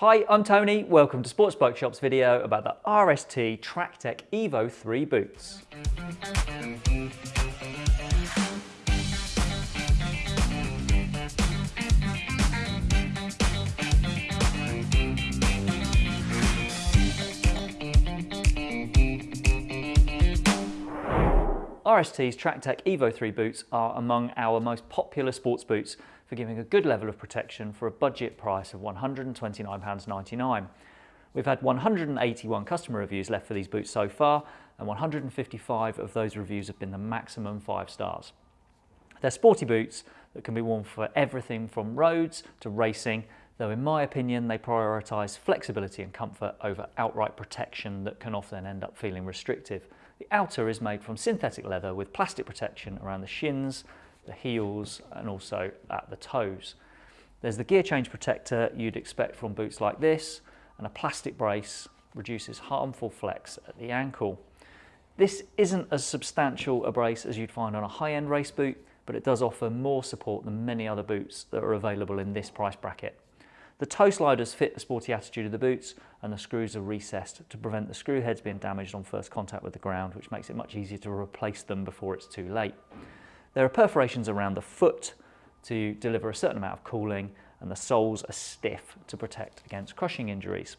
Hi, I'm Tony. Welcome to Sports Bike Shop's video about the RST Tractech Evo 3 boots. RST's Tractech Evo 3 boots are among our most popular sports boots for giving a good level of protection for a budget price of £129.99. We've had 181 customer reviews left for these boots so far and 155 of those reviews have been the maximum 5 stars. They're sporty boots that can be worn for everything from roads to racing though in my opinion they prioritise flexibility and comfort over outright protection that can often end up feeling restrictive. The outer is made from synthetic leather with plastic protection around the shins, the heels and also at the toes. There's the gear change protector you'd expect from boots like this and a plastic brace reduces harmful flex at the ankle. This isn't as substantial a brace as you'd find on a high-end race boot, but it does offer more support than many other boots that are available in this price bracket. The toe sliders fit the sporty attitude of the boots and the screws are recessed to prevent the screw heads being damaged on first contact with the ground, which makes it much easier to replace them before it's too late. There are perforations around the foot to deliver a certain amount of cooling and the soles are stiff to protect against crushing injuries.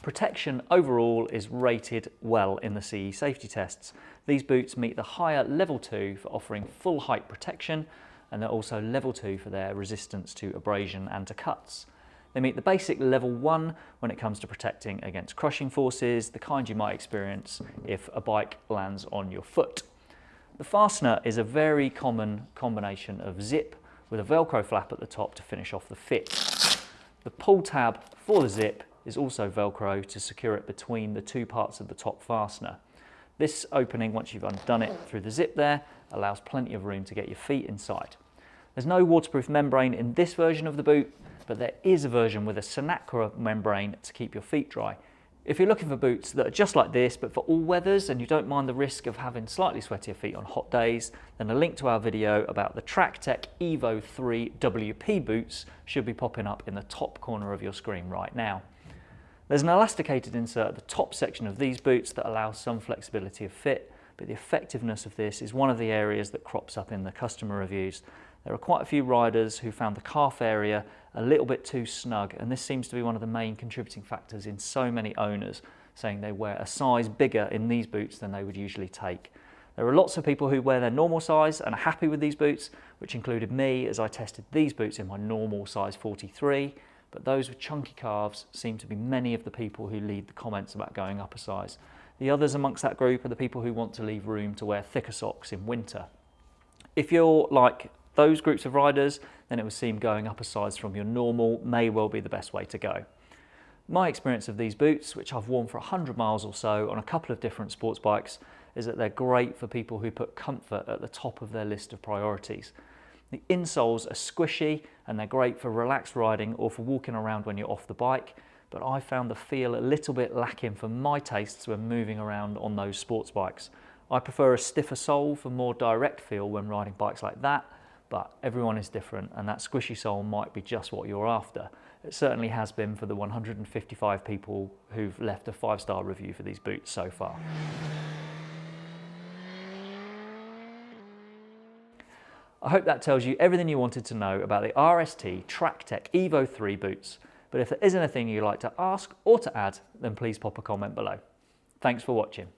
Protection overall is rated well in the CE safety tests. These boots meet the higher level 2 for offering full height protection and they're also level 2 for their resistance to abrasion and to cuts. They meet the basic level one when it comes to protecting against crushing forces, the kind you might experience if a bike lands on your foot. The fastener is a very common combination of zip with a Velcro flap at the top to finish off the fit. The pull tab for the zip is also Velcro to secure it between the two parts of the top fastener. This opening, once you've undone it through the zip there, allows plenty of room to get your feet inside. There's no waterproof membrane in this version of the boot, but there is a version with a Sinacra membrane to keep your feet dry. If you're looking for boots that are just like this, but for all weathers, and you don't mind the risk of having slightly sweatier feet on hot days, then a link to our video about the Tractech Evo 3 WP boots should be popping up in the top corner of your screen right now. There's an elasticated insert at the top section of these boots that allows some flexibility of fit, but the effectiveness of this is one of the areas that crops up in the customer reviews. There are quite a few riders who found the calf area a little bit too snug and this seems to be one of the main contributing factors in so many owners saying they wear a size bigger in these boots than they would usually take. There are lots of people who wear their normal size and are happy with these boots, which included me as I tested these boots in my normal size 43, but those with chunky calves seem to be many of the people who lead the comments about going up a size. The others amongst that group are the people who want to leave room to wear thicker socks in winter. If you're like those groups of riders, then it would seem going up a size from your normal may well be the best way to go. My experience of these boots, which I've worn for 100 miles or so on a couple of different sports bikes, is that they're great for people who put comfort at the top of their list of priorities. The insoles are squishy and they're great for relaxed riding or for walking around when you're off the bike, but I found the feel a little bit lacking for my tastes when moving around on those sports bikes. I prefer a stiffer sole for more direct feel when riding bikes like that, but everyone is different and that squishy sole might be just what you're after. It certainly has been for the 155 people who've left a five-star review for these boots so far. I hope that tells you everything you wanted to know about the RST Tractech Evo 3 boots. But if there is anything you'd like to ask or to add, then please pop a comment below. Thanks for watching.